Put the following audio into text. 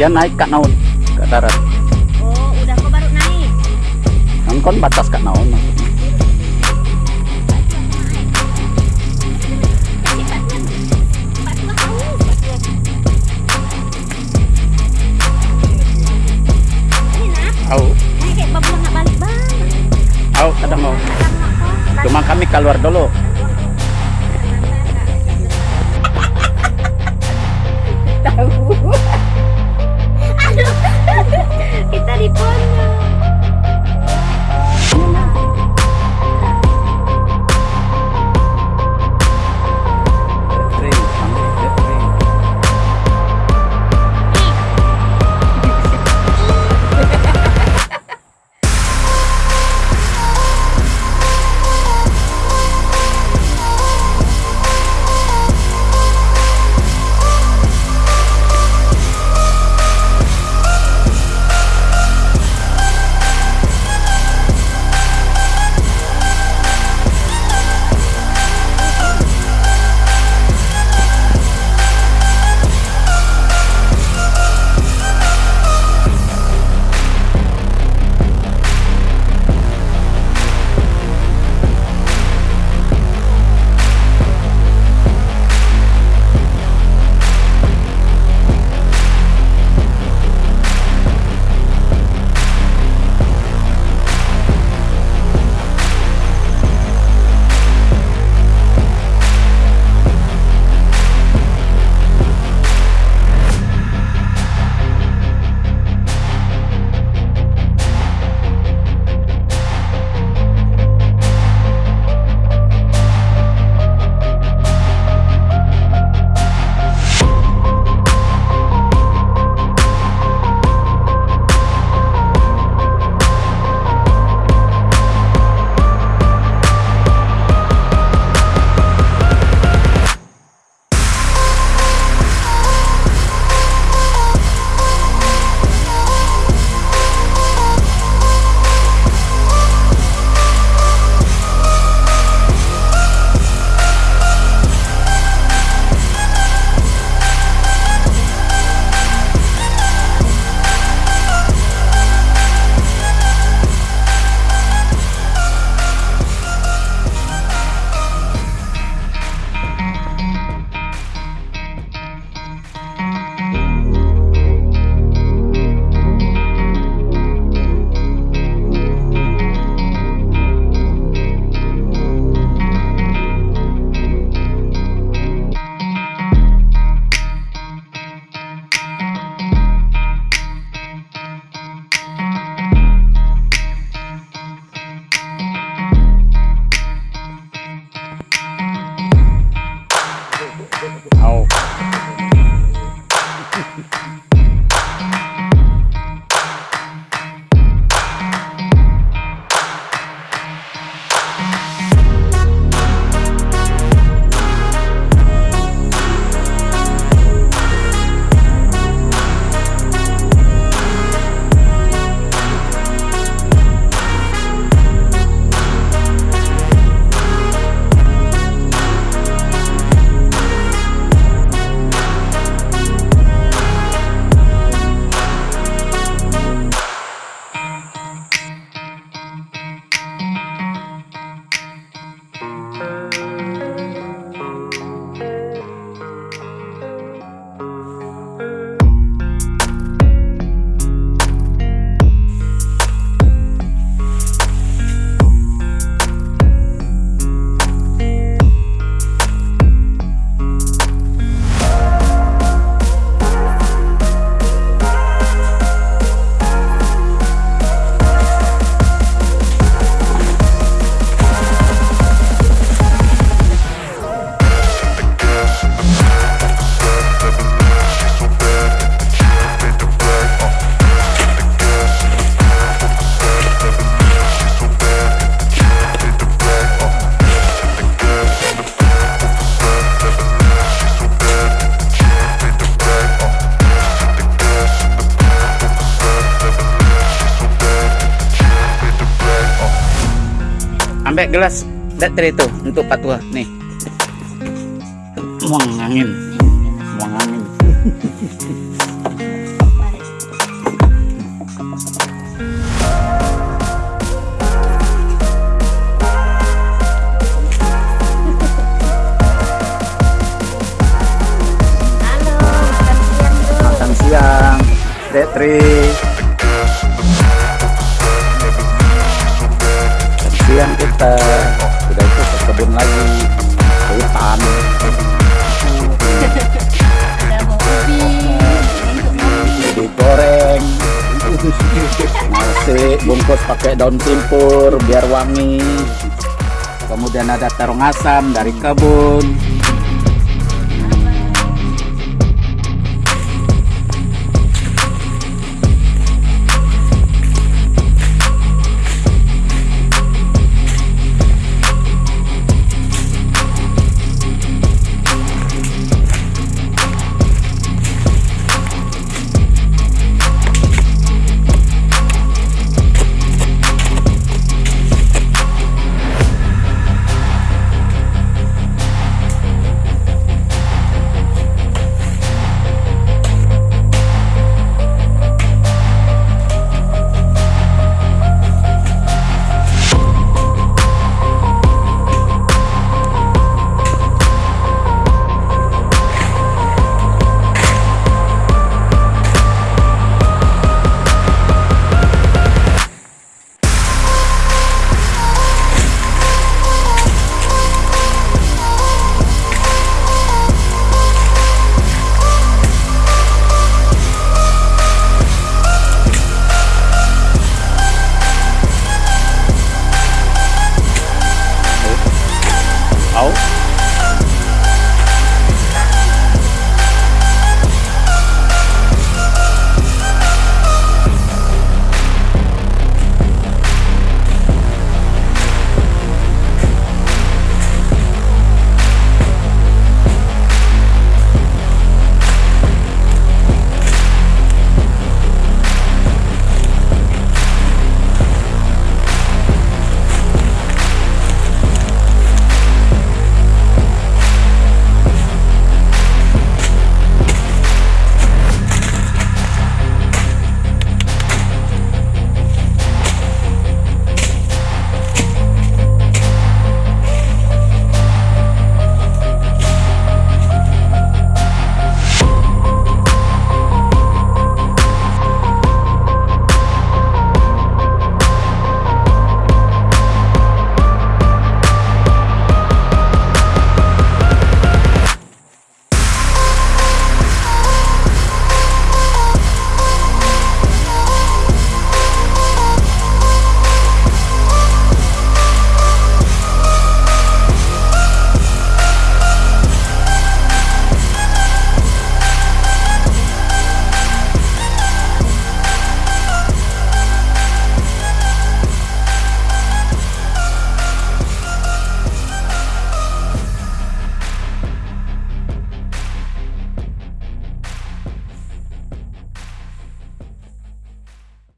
Dia naik kak naon ke darat. Oh, udah kok baru naik. Kan batas kak naon maksudnya. Au, au kadang mau. Cuma kami keluar dulu. Ambek gelas Datri itu untuk patua nih. Muang angin, muang angin. Halo, makan siang bro. Makan siang, Datri. Sudah itu ke kebun lagi, ke hutan. Digoreng. Nasi bungkus pakai daun simpur biar wangi. Kemudian ada terong asam dari kebun